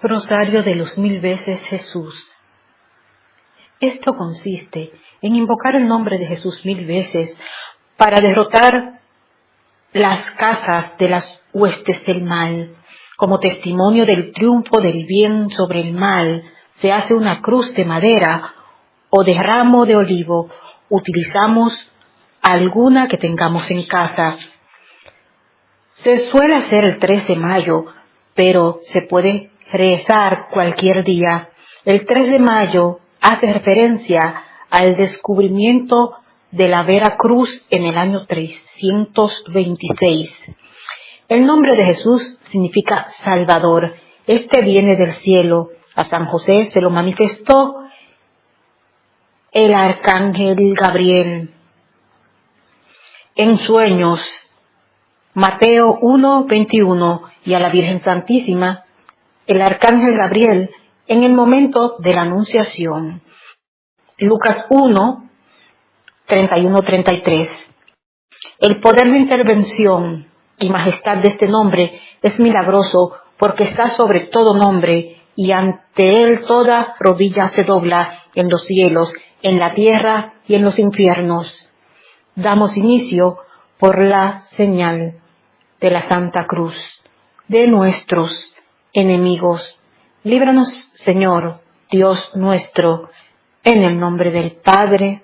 Rosario de los mil veces Jesús. Esto consiste en invocar el nombre de Jesús mil veces para derrotar las casas de las huestes del mal. Como testimonio del triunfo del bien sobre el mal, se hace una cruz de madera o de ramo de olivo. Utilizamos alguna que tengamos en casa. Se suele hacer el 3 de mayo, pero se puede rezar cualquier día. El 3 de mayo hace referencia al descubrimiento de la Vera Cruz en el año 326. El nombre de Jesús significa Salvador. Este viene del cielo. A San José se lo manifestó el arcángel Gabriel en sueños. Mateo 1, 21 y a la Virgen Santísima el arcángel Gabriel en el momento de la anunciación. Lucas 1, 31-33. El poder de intervención y majestad de este nombre es milagroso porque está sobre todo nombre y ante él toda rodilla se dobla en los cielos, en la tierra y en los infiernos. Damos inicio por la señal de la Santa Cruz de nuestros enemigos. Líbranos, Señor, Dios nuestro, en el nombre del Padre,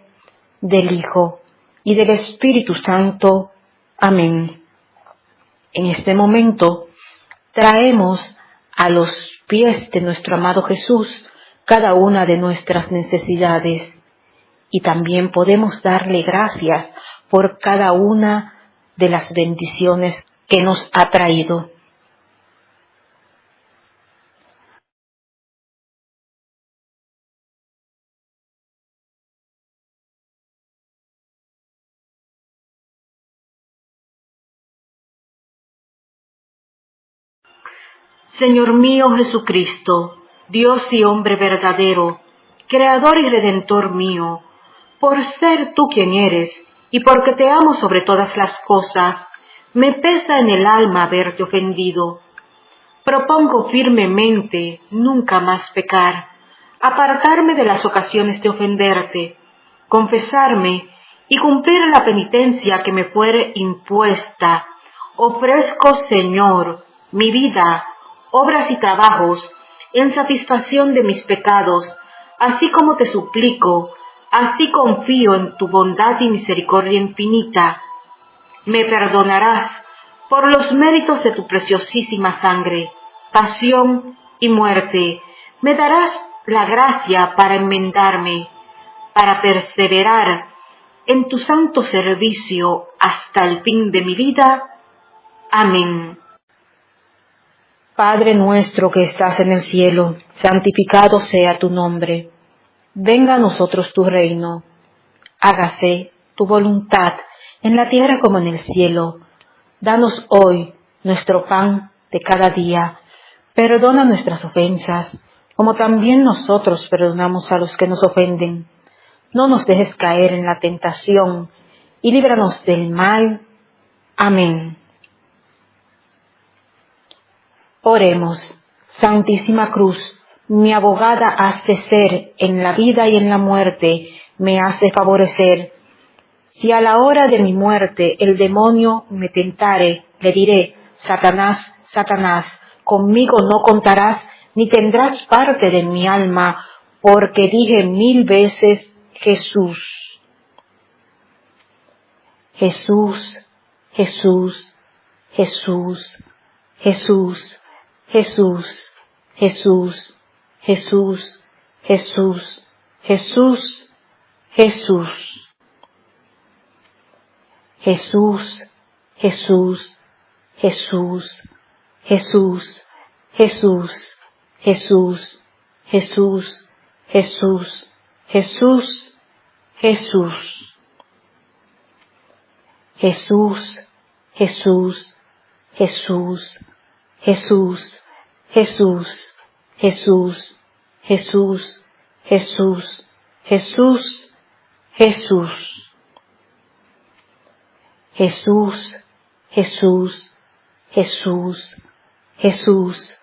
del Hijo y del Espíritu Santo. Amén. En este momento traemos a los pies de nuestro amado Jesús cada una de nuestras necesidades y también podemos darle gracias por cada una de las bendiciones que nos ha traído. Señor mío Jesucristo, Dios y hombre verdadero, Creador y Redentor mío, por ser tú quien eres, y porque te amo sobre todas las cosas, me pesa en el alma haberte ofendido. Propongo firmemente nunca más pecar, apartarme de las ocasiones de ofenderte, confesarme y cumplir la penitencia que me fuere impuesta. Ofrezco, Señor, mi vida, obras y trabajos en satisfacción de mis pecados, así como te suplico, así confío en tu bondad y misericordia infinita. Me perdonarás por los méritos de tu preciosísima sangre, pasión y muerte. Me darás la gracia para enmendarme, para perseverar en tu santo servicio hasta el fin de mi vida. Amén. Padre nuestro que estás en el cielo, santificado sea tu nombre. Venga a nosotros tu reino. Hágase tu voluntad en la tierra como en el cielo. Danos hoy nuestro pan de cada día. Perdona nuestras ofensas, como también nosotros perdonamos a los que nos ofenden. No nos dejes caer en la tentación, y líbranos del mal. Amén. Oremos. Santísima Cruz, mi abogada has de ser en la vida y en la muerte, me hace favorecer. Si a la hora de mi muerte el demonio me tentare, le diré, Satanás, Satanás, conmigo no contarás, ni tendrás parte de mi alma, porque dije mil veces Jesús. Jesús, Jesús, Jesús, Jesús. Jesús, Jesús, Jesús, Jesús, Jesús, Jesús. Jesús, Jesús, Jesús, Jesús, Jesús, Jesús, Jesús, Jesús, Jesús, Jesús. Jesús, Jesús, Jesús, Jesús, Jesús, Jesús, Jesús, Jesús, Jesús, Jesús. Jesús, Jesús, Jesús, Jesús,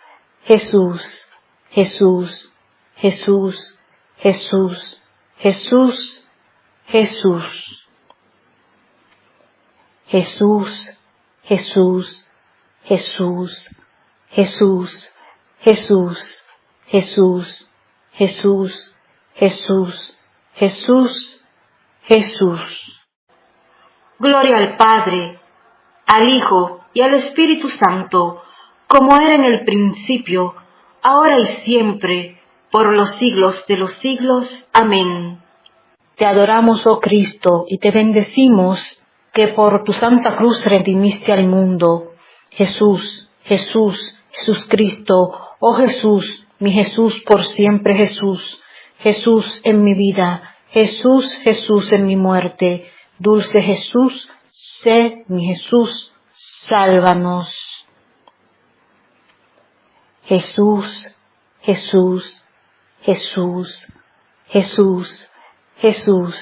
Jesús, Jesús, Jesús, Jesús, Jesús, Jesús. Jesús, Jesús, Jesús, Jesús, Jesús, Jesús, Jesús, Jesús, Jesús, Jesús. Gloria al Padre, al Hijo y al Espíritu Santo, como era en el principio, ahora y siempre, por los siglos de los siglos. Amén. Te adoramos, oh Cristo, y te bendecimos, que por tu santa cruz redimiste al mundo. Jesús, Jesús, Jesús Cristo, oh Jesús, mi Jesús por siempre Jesús, Jesús en mi vida, Jesús, Jesús en mi muerte, dulce Jesús, sé mi Jesús, sálvanos. Jesús, Jesús, Jesús, Jesús, Jesús,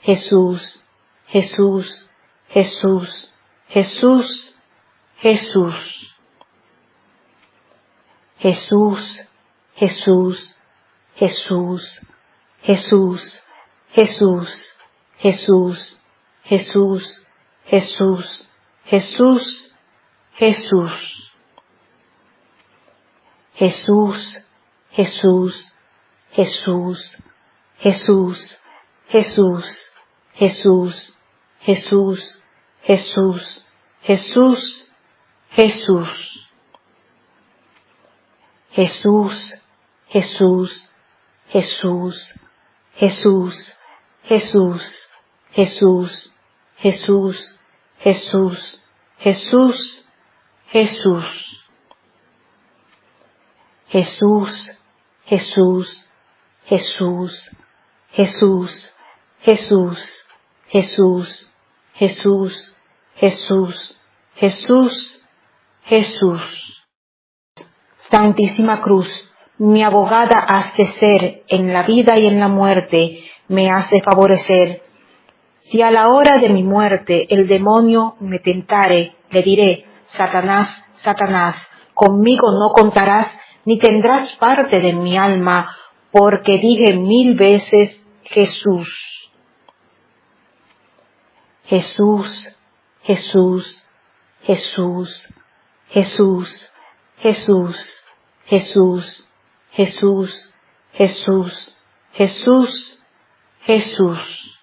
Jesús, Jesús, Jesús, Jesús, Jesús. Jesús, Jesús, Jesús, Jesús, Jesús, Jesús, Jesús, Jesús, Jesús, Jesús. Jesús, Jesús, Jesús, Jesús, Jesús, Jesús, Jesús, Jesús, Jesús, Jesús. Jesús, Jesús, Jesús, Jesús, Jesús, Jesús, Jesús, Jesús, Jesús, Jesús. Jesús, Jesús, Jesús, Jesús, Jesús, Jesús, Jesús, Jesús, Jesús, Jesús. Santísima Cruz, mi abogada has de ser en la vida y en la muerte, me has de favorecer. Si a la hora de mi muerte el demonio me tentare, le diré, Satanás, Satanás, conmigo no contarás ni tendrás parte de mi alma, porque dije mil veces Jesús. Jesús, Jesús, Jesús, Jesús, Jesús, Jesús, Jesús, Jesús, Jesús, Jesús.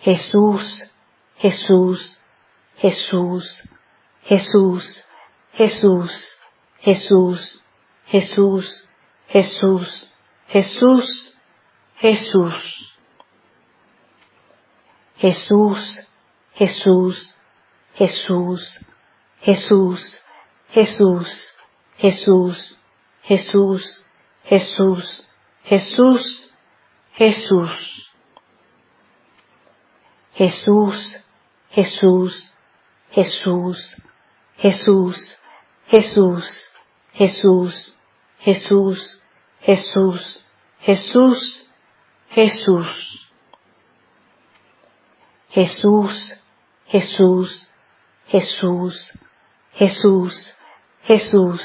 Jesús, Jesús, Jesús, Jesús, Jesús, Jesús, Jesús, Jesús, Jesús, Jesús. Jesús, Jesús, Jesús, Jesús, Jesús, Jesús, Jesús, Jesús, Jesús, Jesús. Jesús, Jesús, Jesús, Jesús, Jesús, Jesús, Jesús, Jesús, Jesús, Jesús. Jesús, Jesús, Jesús, Jesús, Jesús,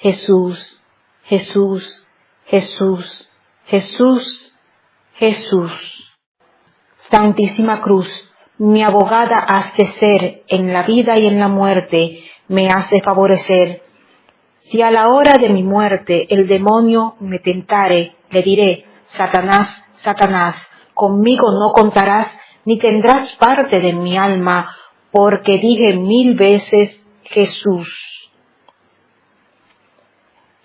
Jesús, Jesús, Jesús, Jesús, Jesús. Santísima Cruz, mi abogada has de ser en la vida y en la muerte, me has de favorecer si a la hora de mi muerte el demonio me tentare, le diré, Satanás, Satanás, conmigo no contarás, ni tendrás parte de mi alma, porque dije mil veces Jesús.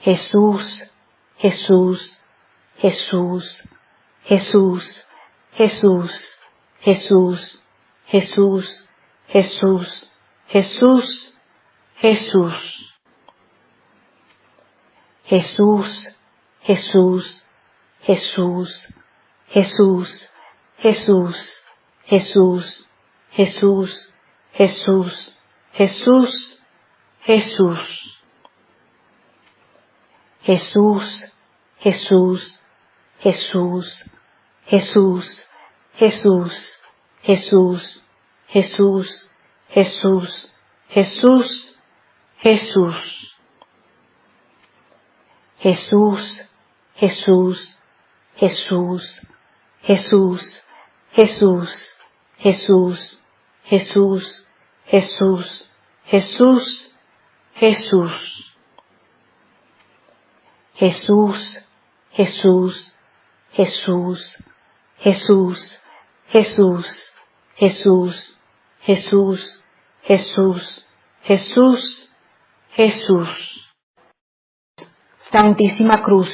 Jesús, Jesús, Jesús, Jesús, Jesús, Jesús, Jesús, Jesús, Jesús, Jesús. Jesús, Jesús, Jesús, Jesús, Jesús, Jesús, Jesús, Jesús, Jesús, Jesús. Jesús, Jesús, Jesús, Jesús, Jesús, Jesús, Jesús, Jesús, Jesús, Jesús. Jesús, Jesús, Jesús, Jesús, Jesús, Jesús, Jesús, Jesús, Jesús, Jesús. Jesús, Jesús, Jesús, Jesús, Jesús, Jesús, Jesús, Jesús, Jesús, Jesús. Santísima Cruz,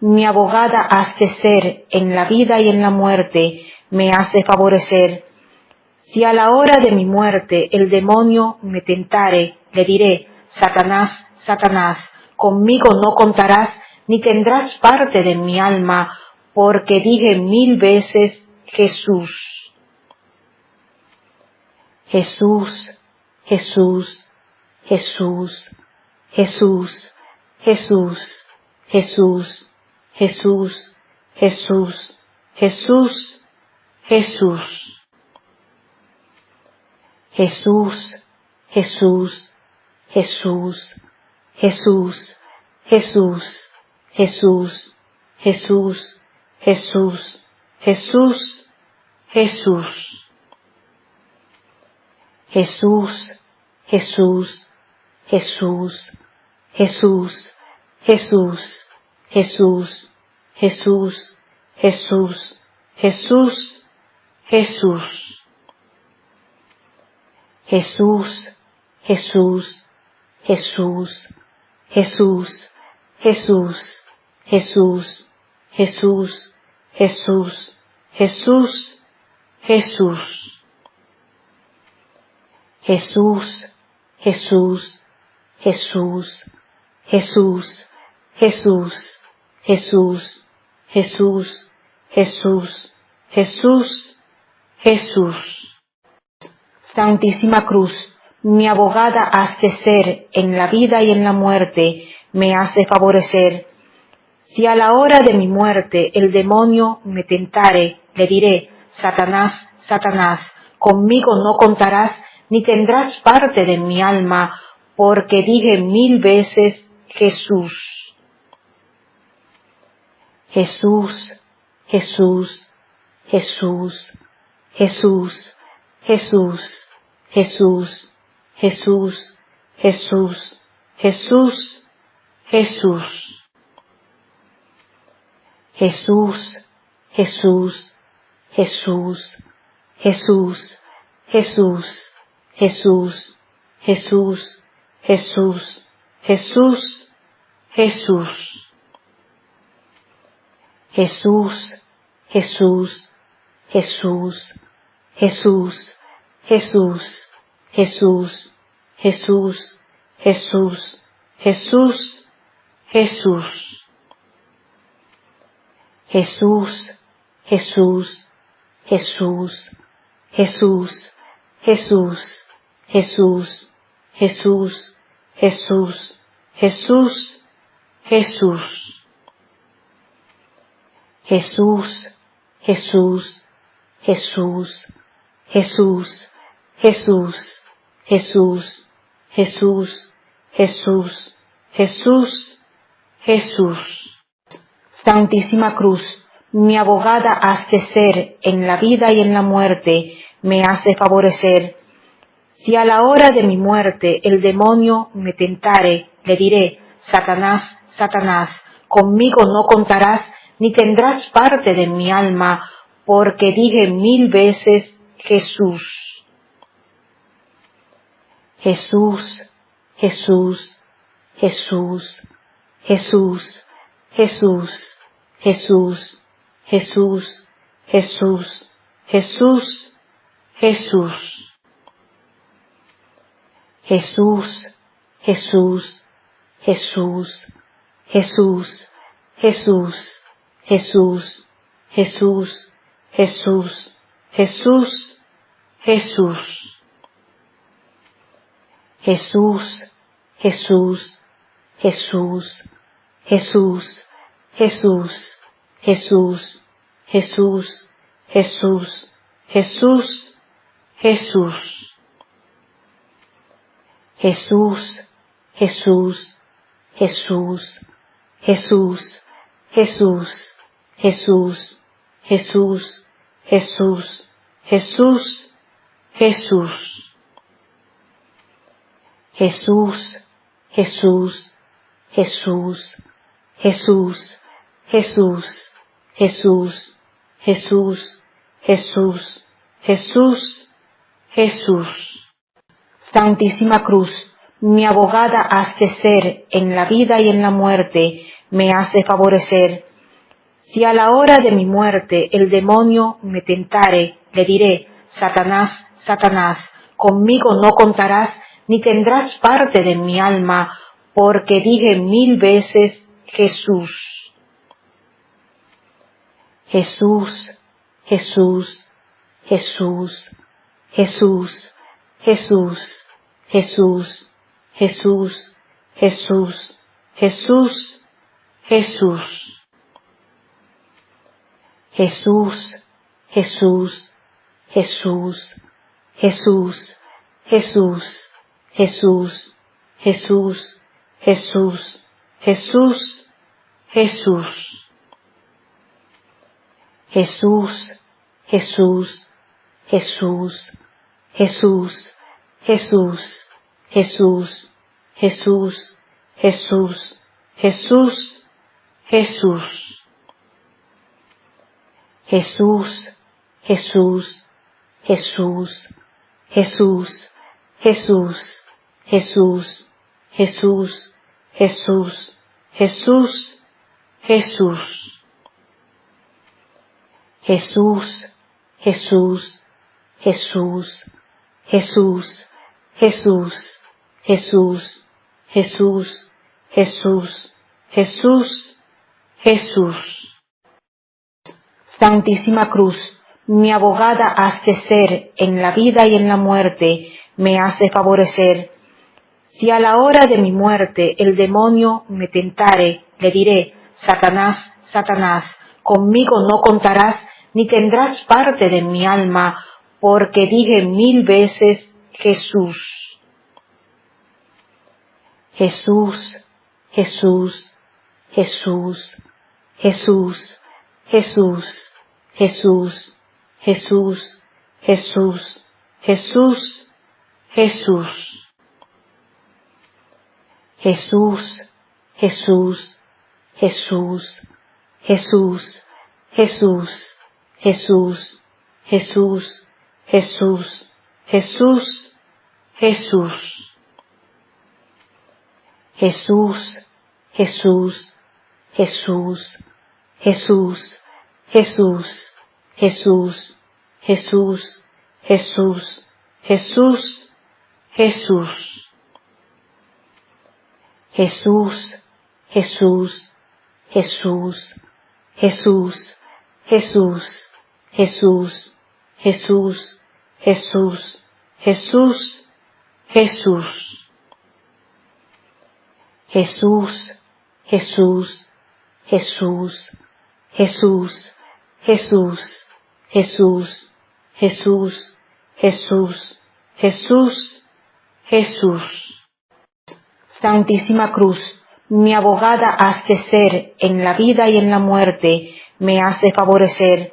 mi abogada has de ser en la vida y en la muerte, me has de favorecer. Si a la hora de mi muerte el demonio me tentare, le diré, Satanás, Satanás, conmigo no contarás, ni tendrás parte de mi alma, porque dije mil veces Jesús. Jesús, Jesús, Jesús, Jesús, Jesús, Jesús, Jesús, Jesús, Jesús, Jesús. Jesús, Jesús, Jesús, Jesús, Jesús, Jesús, Jesús, Jesús, Jesús, Jesús. Jesús, Jesús, Jesús, Jesús, Jesús, Jesús, Jesús, Jesús, Jesús, Jesús. Jesús, Jesús, Jesús, Jesús, Jesús, Jesús, Jesús, Jesús, Jesús, Jesús. Jesús, Jesús, Jesús, Jesús, Jesús, Jesús, Jesús, Jesús, Jesús, Jesús. Santísima Cruz, mi abogada has de ser en la vida y en la muerte, me has de favorecer. Si a la hora de mi muerte el demonio me tentare, le diré, Satanás, Satanás, conmigo no contarás, ni tendrás parte de mi alma, porque dije mil veces Jesús. Jesús, Jesús, Jesús, Jesús, Jesús, Jesús, Jesús, Jesús, Jesús, Jesús. Jesús, Jesús, Jesús, Jesús, Jesús, Jesús, Jesús, Jesús, Jesús, Jesús. Jesús, Jesús, Jesús, Jesús, Jesús, Jesús, Jesús, Jesús, Jesús, Jesús. Jesús, Jesús, Jesús, Jesús, Jesús, Jesús, Jesús, Jesús, Jesús, Jesús. Jesús, Jesús, Jesús, Jesús, Jesús, Jesús, Jesús, Jesús, Jesús, Jesús. Santísima Cruz, mi abogada has de ser en la vida y en la muerte, me has de favorecer. Si a la hora de mi muerte el demonio me tentare, le diré, Satanás, Satanás, conmigo no contarás, ni tendrás parte de mi alma, porque dije mil veces Jesús. Jesús, Jesús, Jesús, Jesús, Jesús, Jesús, Jesús, Jesús, Jesús, Jesús. Jesús, Jesús, Jesús, Jesús, Jesús, Jesús, Jesús, Jesús, Jesús, Jesús. Jesús, Jesús, Jesús, Jesús, Jesús, Jesús, Jesús, Jesús, Jesús, Jesús. Jesús, Jesús, Jesús, Jesús, Jesús, Jesús, Jesús, Jesús, Jesús, Jesús. Jesús, Jesús, Jesús, Jesús, Jesús, Jesús, Jesús, Jesús, Jesús, Jesús. Santísima Cruz, mi abogada has de ser en la vida y en la muerte, me has de favorecer. Si a la hora de mi muerte el demonio me tentare, le diré, Satanás, Satanás, conmigo no contarás, ni tendrás parte de mi alma, porque dije mil veces Jesús. Jesús, Jesús, Jesús, Jesús, Jesús, Jesús, Jesús, Jesús, Jesús, Jesús. Jesús, Jesús, Jesús, Jesús, Jesús, Jesús, Jesús, Jesús, Jesús, Jesús. Jesús, Jesús, Jesús, Jesús, Jesús, Jesús, Jesús, Jesús, Jesús, Jesús. Jesús, Jesús, Jesús, Jesús, Jesús, Jesús, Jesús, Jesús, Jesús, Jesús. Jesús, Jesús, Jesús, Jesús, Jesús, Jesús, Jesús, Jesús, Jesús, Jesús. Santísima Cruz, mi abogada has ser en la vida y en la muerte, me has de favorecer. Si a la hora de mi muerte el demonio me tentare, le diré, Satanás, Satanás, conmigo no contarás, ni tendrás parte de mi alma, porque dije mil veces Jesús. Jesús, Jesús, Jesús, Jesús, Jesús. Jesús, Jesús, Jesús, Jesús, Jesús. Jesús, Jesús, Jesús, Jesús, Jesús, Jesús, Jesús, Jesús, Jesús, Jesús. Jesús, Jesús, Jesús, Jesús, Jesús, Jesús, Jesús, Jesús, Jesús, Jesús. Jesús, Jesús, Jesús, Jesús, Jesús, Jesús, Jesús, Jesús, Jesús, Jesús. Jesús, Jesús, Jesús, Jesús, Jesús, Jesús, Jesús, Jesús, Jesús, Jesús. Santísima Cruz, mi abogada has de ser en la vida y en la muerte, me has de favorecer.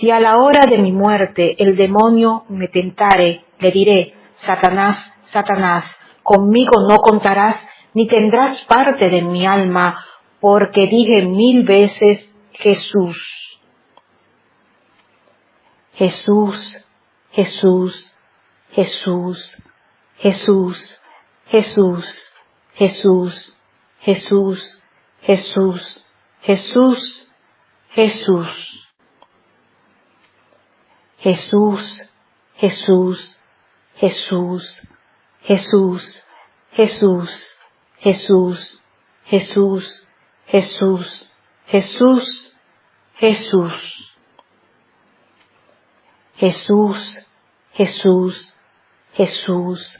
Si a la hora de mi muerte el demonio me tentare, le diré, Satanás, Satanás, conmigo no contarás, ni tendrás parte de mi alma, porque dije mil veces Jesús. Jesús, Jesús, Jesús, Jesús, Jesús, Jesús, Jesús, Jesús, Jesús, Jesús. Jesús, Jesús, Jesús, Jesús, Jesús, Jesús, Jesús, Jesús, Jesús, Jesús. Jesús, Jesús, Jesús,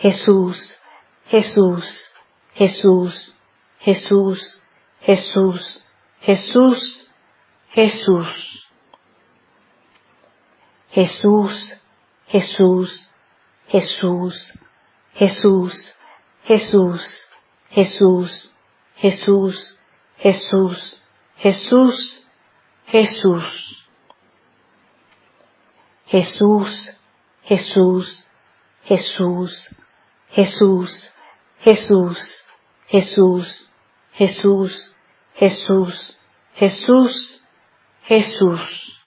Jesús, Jesús, Jesús, Jesús, Jesús, Jesús, Jesús. Jesús, Jesús, Jesús, Jesús, Jesús, Jesús, Jesús, Jesús, Jesús, Jesús. Jesús, Jesús, Jesús, Jesús, Jesús, Jesús, Jesús, Jesús, Jesús, Jesús.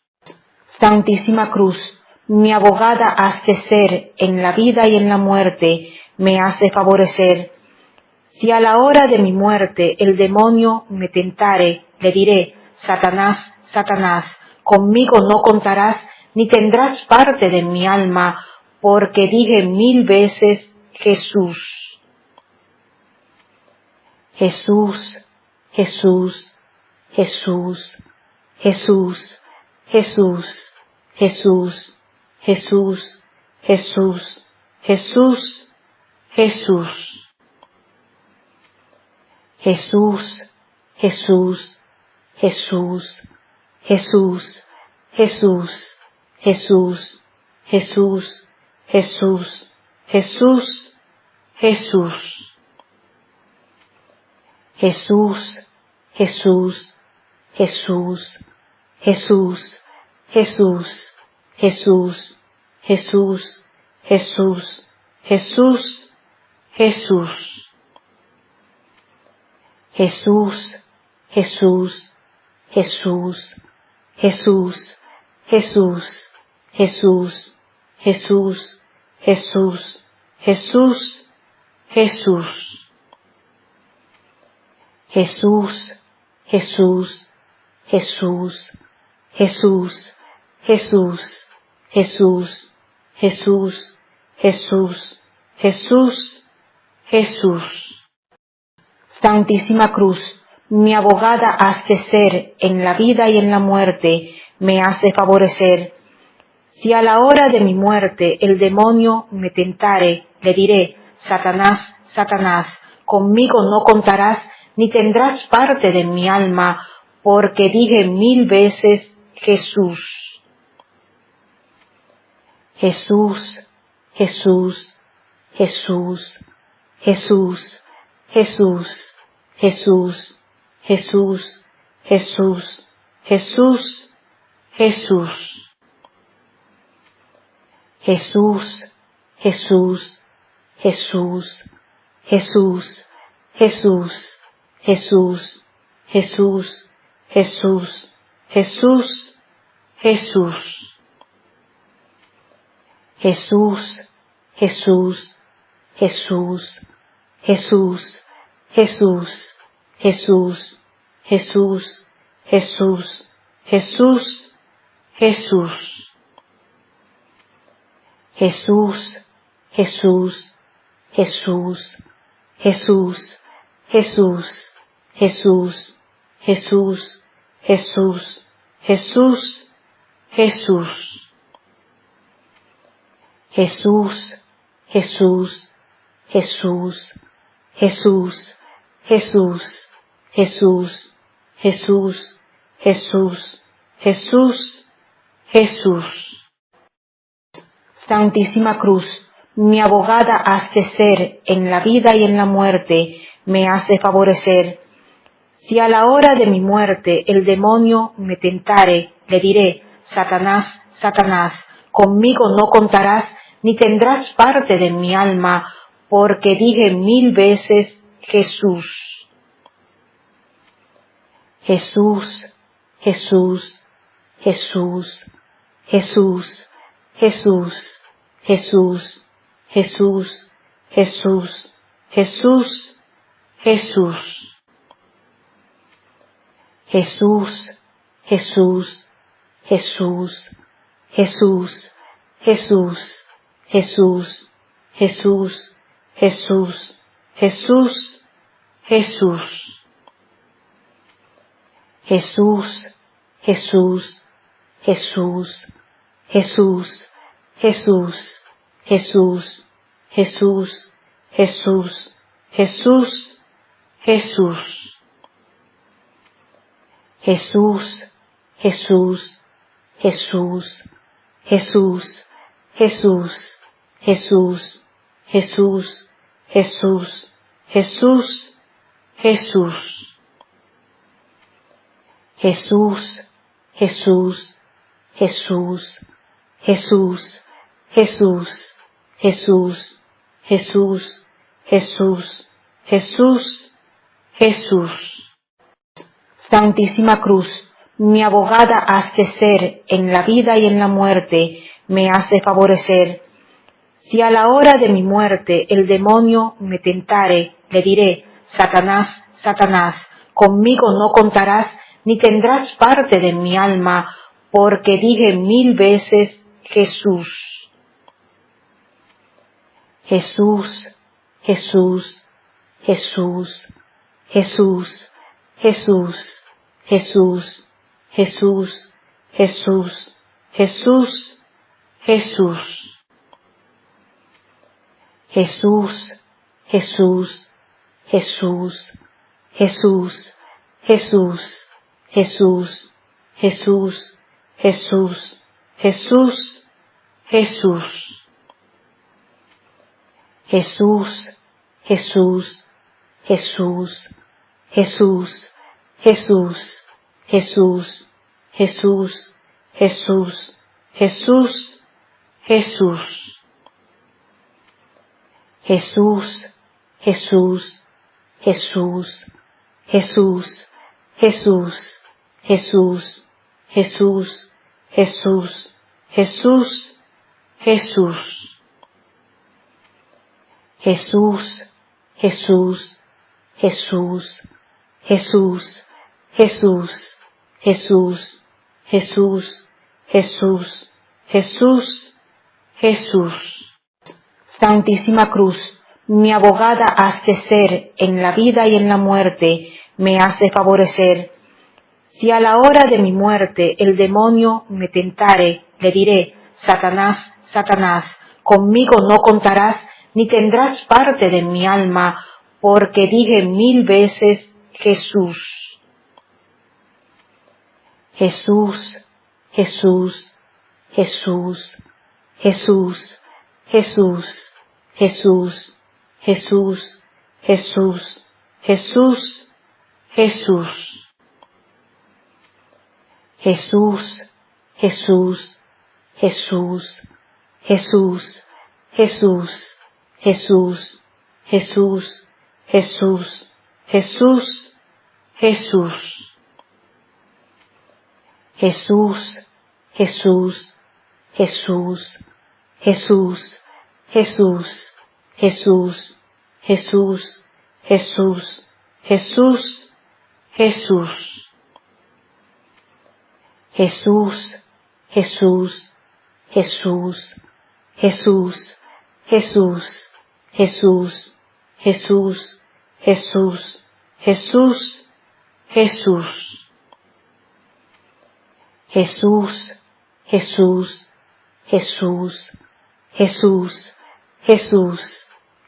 Santísima Cruz, mi abogada has de ser en la vida y en la muerte, me has de favorecer. Si a la hora de mi muerte el demonio me tentare, le diré, Satanás, Satanás, conmigo no contarás, ni tendrás parte de mi alma, porque dije mil veces Jesús. Jesús, Jesús, Jesús, Jesús, Jesús, Jesús, Jesús, Jesús, Jesús, Jesús. Jesús, Jesús, Jesús, Jesús, Jesús, Jesús, Jesús, Jesús, Jesús, Jesús. Jesús, Jesús, Jesús, Jesús, Jesús, Jesús, Jesús, Jesús, Jesús, Jesús. Jesús, Jesús, Jesús, Jesús, Jesús, Jesús, Jesús, Jesús, Jesús, Jesús. Jesús, Jesús, Jesús, Jesús, Jesús, Jesús, Jesús, Jesús, Jesús, Jesús. Santísima Cruz, mi abogada has de ser en la vida y en la muerte, me has de favorecer. Si a la hora de mi muerte el demonio me tentare, le diré, Satanás, Satanás, conmigo no contarás, ni tendrás parte de mi alma, porque dije mil veces Jesús. Jesús, Jesús, Jesús, Jesús, Jesús, Jesús, Jesús, Jesús, Jesús, Jesús. Jesús, Jesús, Jesús, Jesús, Jesús, Jesús, Jesús, Jesús, Jesús, Jesús. Jesús, Jesús, Jesús, Jesús, Jesús, Jesús, Jesús, Jesús, Jesús, Jesús. Jesús, Jesús, Jesús, Jesús, Jesús, Jesús, Jesús, Jesús, Jesús, Jesús. Jesús, Jesús, Jesús, Jesús, Jesús, Jesús, Jesús, Jesús, Jesús, Jesús. Santísima Cruz, mi abogada has de ser en la vida y en la muerte, me has de favorecer. Si a la hora de mi muerte el demonio me tentare, le diré, Satanás, Satanás, conmigo no contarás, ni tendrás parte de mi alma, porque dije mil veces Jesús. Jesús, Jesús, Jesús, Jesús, Jesús, Jesús, Jesús, Jesús, Jesús, Jesús. Jesús, Jesús, Jesús, Jesús, Jesús, Jesús, Jesús, Jesús, Jesús, Jesús. Jesús, Jesús, Jesús, Jesús, Jesús, Jesús, Jesús, Jesús, Jesús, Jesús. Jesús, Jesús, Jesús, Jesús, Jesús, Jesús, Jesús, Jesús, Jesús, Jesús, Jesús, Jesús, Jesús, Jesús, Jesús, Jesús, Jesús, Jesús, Jesús, Jesús. Santísima Cruz, mi abogada has de ser en la vida y en la muerte, me has de favorecer. Si a la hora de mi muerte el demonio me tentare, le diré, Satanás, Satanás, conmigo no contarás, ni tendrás parte de mi alma, porque dije mil veces Jesús. Jesús, Jesús, Jesús, Jesús, Jesús, Jesús, Jesús, Jesús, Jesús, Jesús. Jesús, Jesús, Jesús, Jesús, Jesús, Jesús, Jesús, Jesús, Jesús, Jesús. Jesús, Jesús, Jesús, Jesús, Jesús, Jesús, Jesús, Jesús, Jesús, Jesús. Jesús, Jesús, Jesús, Jesús, Jesús, Jesús, Jesús, Jesús, Jesús, Jesús. Jesús, Jesús, Jesús, Jesús, Jesús, Jesús, Jesús, Jesús, Jesús, Jesús. Santísima Cruz, mi abogada has de ser en la vida y en la muerte, me has de favorecer. Si a la hora de mi muerte el demonio me tentare, le diré, Satanás, Satanás, conmigo no contarás, ni tendrás parte de mi alma, porque dije mil veces Jesús. Jesús, Jesús, Jesús, Jesús, Jesús, Jesús, Jesús, Jesús, Jesús, Jesús. Jesús, Jesús, Jesús, Jesús, Jesús, Jesús, Jesús, Jesús, Jesús, Jesús. Jesús, Jesús, Jesús, Jesús, Jesús, Jesús, Jesús, Jesús, Jesús, Jesús. Jesús, Jesús, Jesús, Jesús, Jesús, Jesús, Jesús, Jesús, Jesús, Jesús. Jesús, Jesús, Jesús, Jesús, Jesús,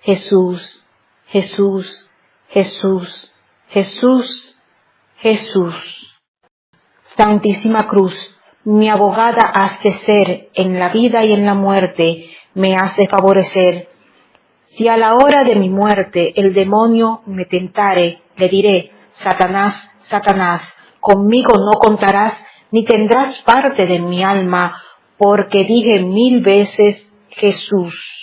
Jesús, Jesús, Jesús, Jesús, Jesús. Santísima Cruz, mi abogada has de ser en la vida y en la muerte, me has de favorecer. Si a la hora de mi muerte el demonio me tentare, le diré, Satanás, Satanás, conmigo no contarás, ni tendrás parte de mi alma, porque dije mil veces Jesús.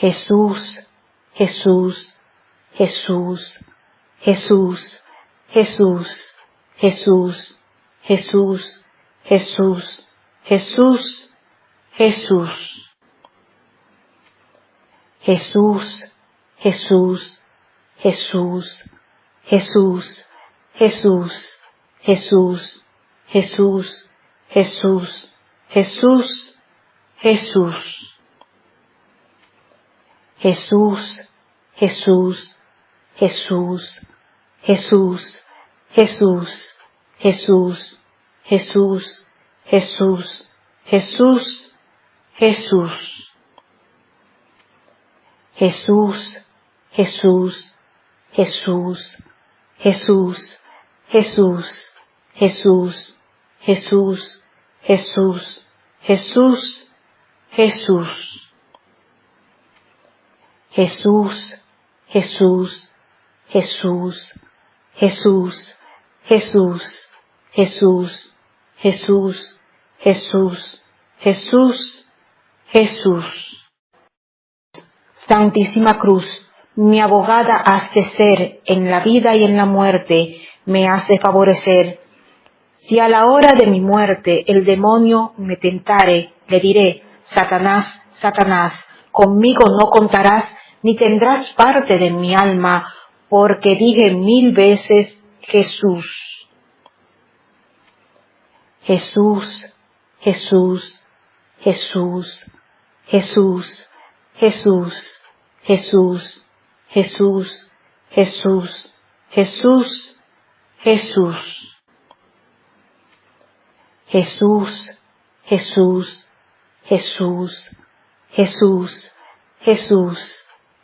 Jesús, Jesús, Jesús, Jesús, Jesús, Jesús, Jesús, Jesús, Jesús, Jesús. Jesús, Jesús, Jesús, Jesús, Jesús, Jesús, Jesús, Jesús, Jesús, Jesús. Jesús, Jesús, Jesús, Jesús, Jesús, Jesús, Jesús, Jesús, Jesús, Jesús. Jesús, Jesús, Jesús, Jesús, Jesús, Jesús, Jesús, Jesús, Jesús, Jesús. Jesús, Jesús, Jesús, Jesús, Jesús, Jesús, Jesús, Jesús, Jesús, Jesús. Santísima Cruz, mi abogada has de ser en la vida y en la muerte, me has de favorecer. Si a la hora de mi muerte el demonio me tentare, le diré, Satanás, Satanás, conmigo no contarás, ni tendrás parte de mi alma, porque dije mil veces Jesús. Jesús, Jesús, Jesús, Jesús, Jesús, Jesús, Jesús, Jesús, Jesús, Jesús. Jesús, Jesús, Jesús, Jesús, Jesús,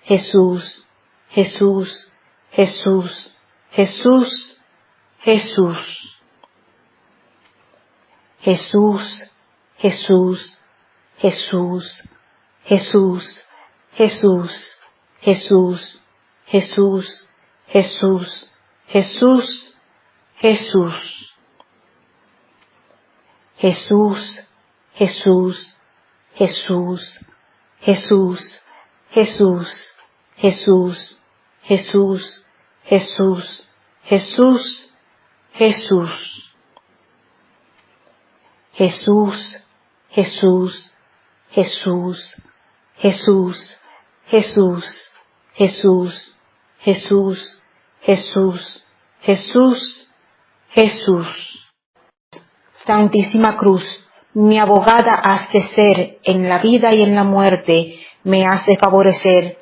Jesús, Jesús, Jesús, Jesús, Jesús. Jesús, Jesús, Jesús, Jesús, Jesús, Jesús, Jesús, Jesús, Jesús, Jesús. Jesús, Jesús, Jesús, Jesús, Jesús, Jesús, Jesús, Jesús, Jesús, Jesús. Jesús, Jesús, Jesús, Jesús, Jesús, Jesús, Jesús, Jesús, Jesús, Jesús. Santísima Cruz, mi abogada has de ser en la vida y en la muerte, me has de favorecer.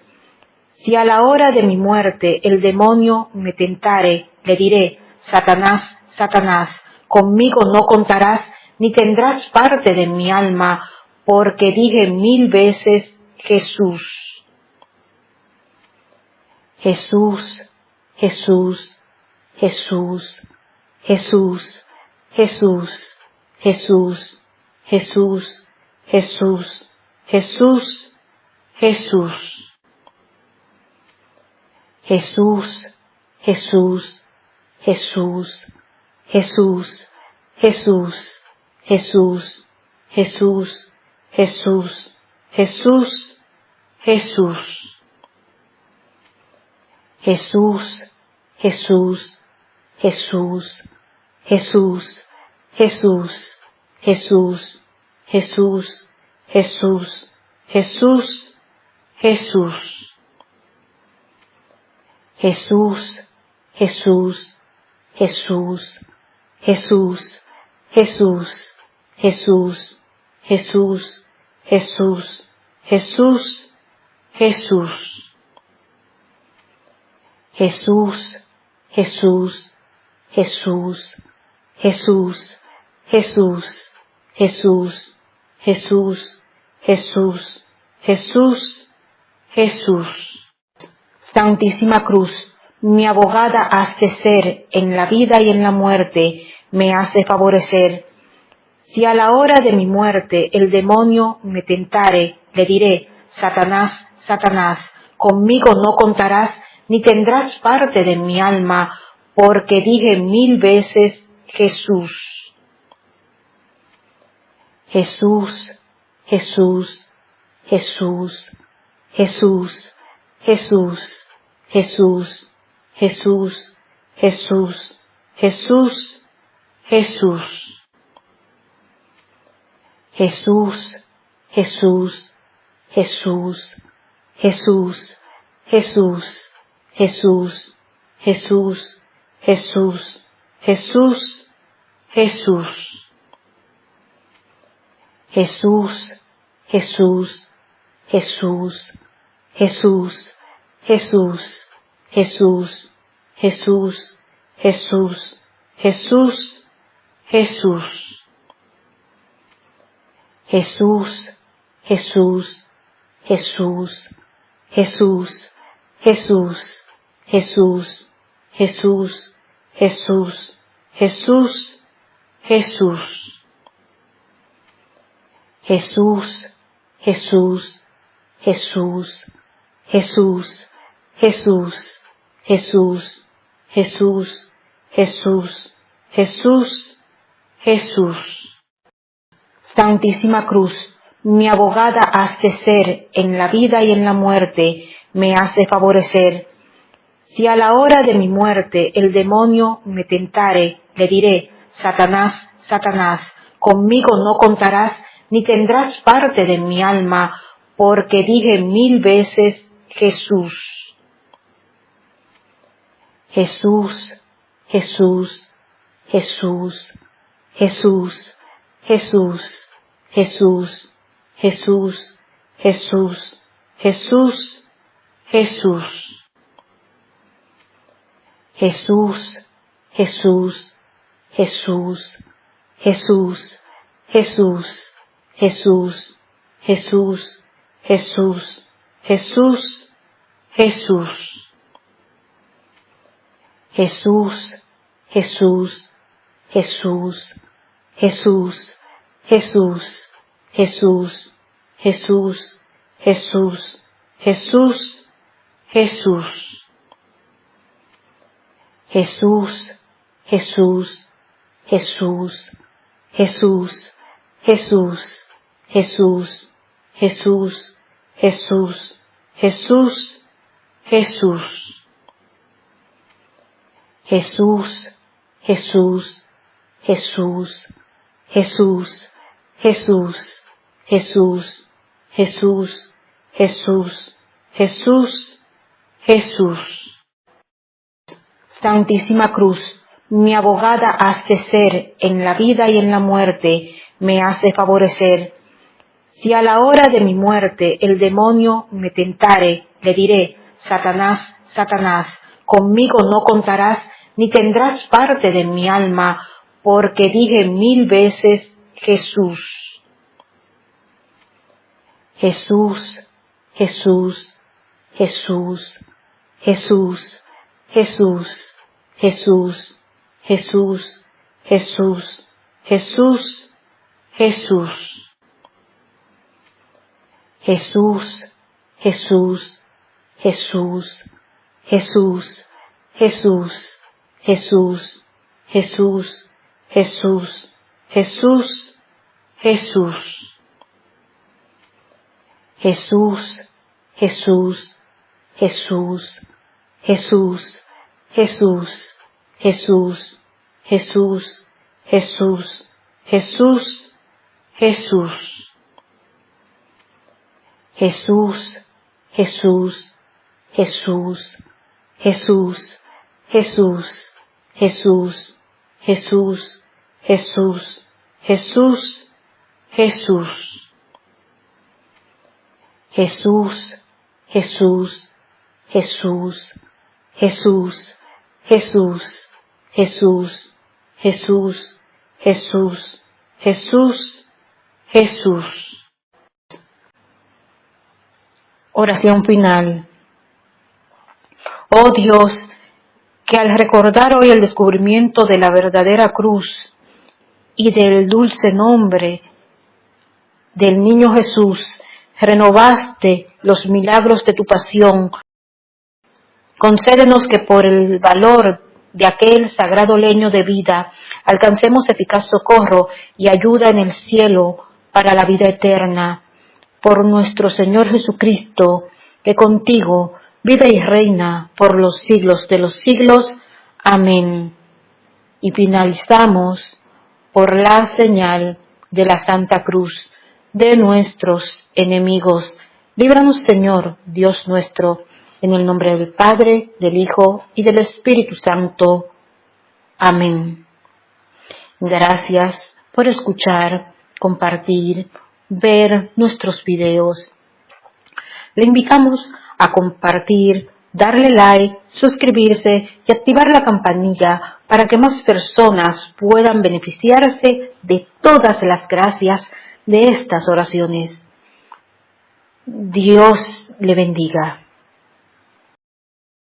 Si a la hora de mi muerte el demonio me tentare, le diré, Satanás, Satanás, conmigo no contarás, ni tendrás parte de mi alma, porque dije mil veces Jesús. Jesús, Jesús, Jesús, Jesús, Jesús, Jesús, Jesús, Jesús, Jesús, Jesús. Jesús, Jesús, Jesús, Jesús, Jesús, Jesús, Jesús, Jesús, Jesús, Jesús. Jesús, Jesús, Jesús, Jesús, Jesús, Jesús, Jesús, Jesús, Jesús, Jesús. Jesús, Jesús, Jesús, Jesús, Jesús, Jesús, Jesús, Jesús, Jesús, Jesús. Jesús, Jesús, Jesús, Jesús, Jesús, Jesús, Jesús, Jesús, Jesús, Jesús. Santísima Cruz, mi abogada has de ser en la vida y en la muerte, me has de favorecer. Si a la hora de mi muerte el demonio me tentare, le diré, Satanás, Satanás, conmigo no contarás, ni tendrás parte de mi alma, porque dije mil veces Jesús. Jesús, Jesús, Jesús, Jesús, Jesús, Jesús, Jesús, Jesús, Jesús, Jesús. Jesús, Jesús, Jesús, Jesús, Jesús, Jesús, Jesús, Jesús, Jesús, Jesús. Jesús, Jesús, Jesús, Jesús, Jesús, Jesús, Jesús, Jesús, Jesús, Jesús. Jesús, Jesús, Jesús, Jesús, Jesús, Jesús, Jesús, Jesús, Jesús, Jesús. Jesús, Jesús, Jesús, Jesús, Jesús, Jesús, Jesús, Jesús, Jesús, Jesús. Santísima Cruz, mi abogada has de ser en la vida y en la muerte, me has de favorecer. Si a la hora de mi muerte el demonio me tentare, le diré, Satanás, Satanás, conmigo no contarás, ni tendrás parte de mi alma, porque dije mil veces Jesús. Jesús, Jesús, Jesús, Jesús, Jesús, Jesús, Jesús, Jesús, Jesús, Jesús. Jesús, Jesús, Jesús, Jesús, Jesús, Jesús, Jesús, Jesús, Jesús, Jesús. Jesús, Jesús, Jesús, Jesús, Jesús, Jesús, Jesús, Jesús, Jesús, Jesús. Jesús, Jesús, Jesús, Jesús, Jesús, Jesús, Jesús, Jesús, Jesús, Jesús. Jesús, Jesús, Jesús, Jesús, Jesús, Jesús, Jesús, Jesús, Jesús, Jesús. Santísima Cruz, mi abogada has de ser en la vida y en la muerte, me has de favorecer. Si a la hora de mi muerte el demonio me tentare, le diré, Satanás, Satanás, conmigo no contarás, ni tendrás parte de mi alma, porque dije mil veces Jesús. Jesús, Jesús, Jesús, Jesús, Jesús, Jesús, Jesús, Jesús, Jesús, Jesús. Jesús, Jesús, Jesús, Jesús, Jesús, Jesús, Jesús, Jesús, Jesús, Jesús. Jesús, Jesús, Jesús, Jesús, Jesús, Jesús, Jesús, Jesús, Jesús, Jesús. Jesús, Jesús, Jesús, Jesús, Jesús, Jesús, Jesús, Jesús, Jesús, Jesús. Jesús, Jesús, Jesús, Jesús, Jesús, Jesús, Jesús, Jesús, Jesús, Jesús. Oración final. Oh Dios, que al recordar hoy el descubrimiento de la verdadera cruz y del dulce nombre del niño Jesús, renovaste los milagros de tu pasión, concédenos que por el valor de aquel sagrado leño de vida alcancemos eficaz socorro y ayuda en el cielo para la vida eterna. Por nuestro Señor Jesucristo, que contigo vive y reina por los siglos de los siglos. Amén. Y finalizamos por la señal de la Santa Cruz de nuestros enemigos. Líbranos, Señor, Dios nuestro, en el nombre del Padre, del Hijo y del Espíritu Santo. Amén. Gracias por escuchar, compartir, ver nuestros videos. Le invitamos a compartir, darle like, suscribirse y activar la campanilla para que más personas puedan beneficiarse de todas las gracias de estas oraciones. Dios le bendiga.